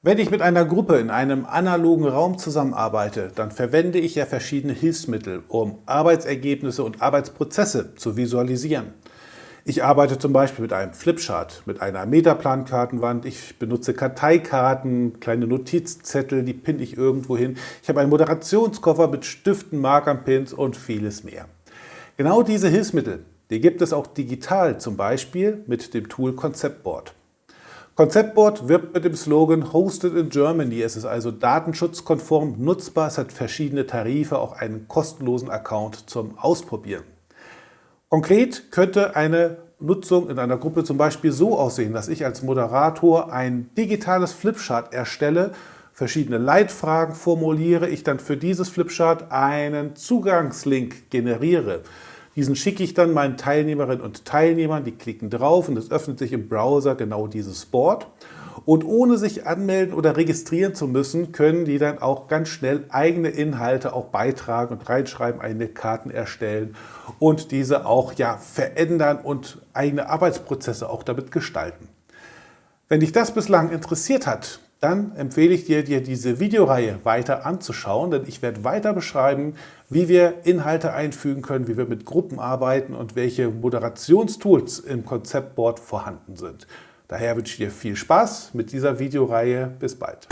Wenn ich mit einer Gruppe in einem analogen Raum zusammenarbeite, dann verwende ich ja verschiedene Hilfsmittel, um Arbeitsergebnisse und Arbeitsprozesse zu visualisieren. Ich arbeite zum Beispiel mit einem Flipchart, mit einer Metaplan-Kartenwand. Ich benutze Karteikarten, kleine Notizzettel, die pinne ich irgendwo hin. Ich habe einen Moderationskoffer mit Stiften, Markern, Pins und vieles mehr. Genau diese Hilfsmittel, die gibt es auch digital, zum Beispiel mit dem Tool Conceptboard. Conceptboard wirbt mit dem Slogan Hosted in Germany. Es ist also datenschutzkonform nutzbar, es hat verschiedene Tarife, auch einen kostenlosen Account zum Ausprobieren. Konkret könnte eine Nutzung in einer Gruppe zum Beispiel so aussehen, dass ich als Moderator ein digitales Flipchart erstelle, verschiedene Leitfragen formuliere, ich dann für dieses Flipchart einen Zugangslink generiere. Diesen schicke ich dann meinen Teilnehmerinnen und Teilnehmern, die klicken drauf und es öffnet sich im Browser genau dieses Board. Und ohne sich anmelden oder registrieren zu müssen, können die dann auch ganz schnell eigene Inhalte auch beitragen und reinschreiben, eigene Karten erstellen und diese auch ja, verändern und eigene Arbeitsprozesse auch damit gestalten. Wenn dich das bislang interessiert hat, dann empfehle ich dir, dir diese Videoreihe weiter anzuschauen, denn ich werde weiter beschreiben, wie wir Inhalte einfügen können, wie wir mit Gruppen arbeiten und welche Moderationstools im Konzeptboard vorhanden sind. Daher wünsche ich dir viel Spaß mit dieser Videoreihe. Bis bald.